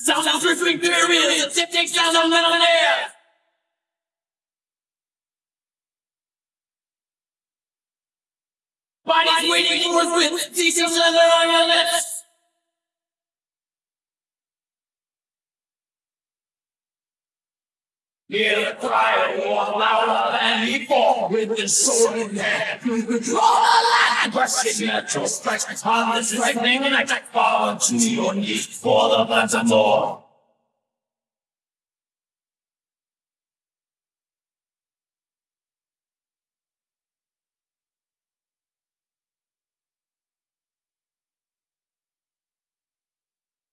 Sound of dripping the tip takes down the metal air. Bodies waiting for us with decent leather on your lips. Hear the cry of war louder than before With the sword in hand. The land Crushing natural strikes On the striking night Fall to your knees For the phantom war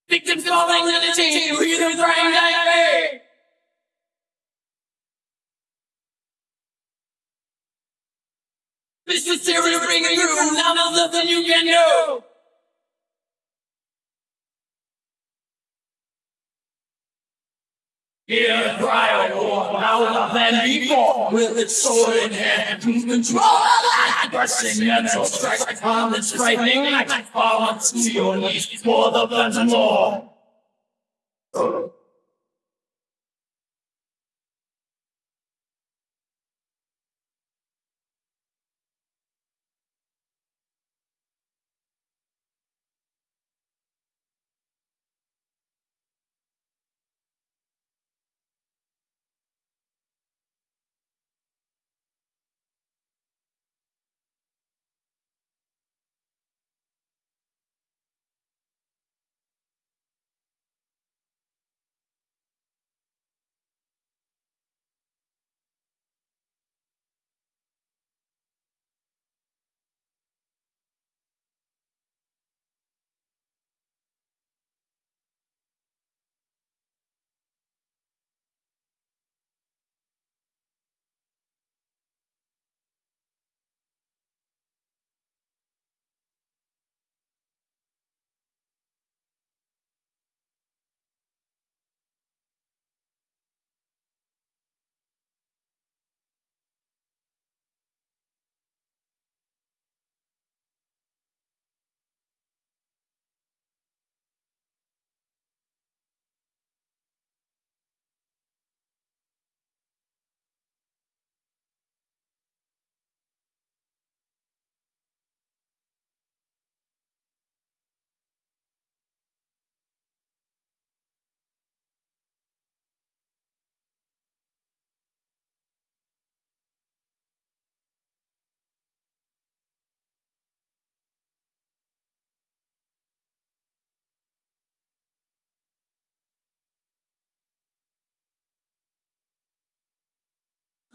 Victims falling in the chain, you hear them crying like me. This is serious bringing through, now there's nothing you can do. Hear the cry of war louder than before, with its sword in hand to control the land. Pressing mental strike on this frightening night, fall to your knees for the phantom war.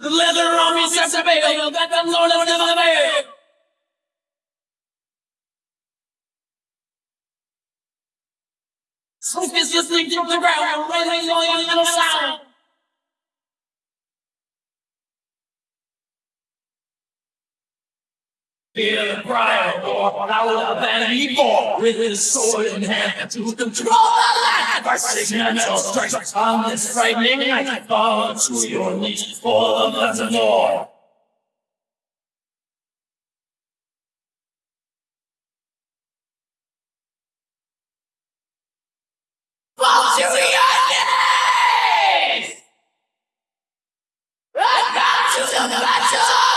The leather on me sets a veil that the Lord has never made. Smoke is listening to the ground, raising all your little sound. Fear the pride born out of an evil With his sword in hand to control the land By signature strikes on this frightening night Fall to your knees for the blessed Lord Fall to your knees! And come to the battle!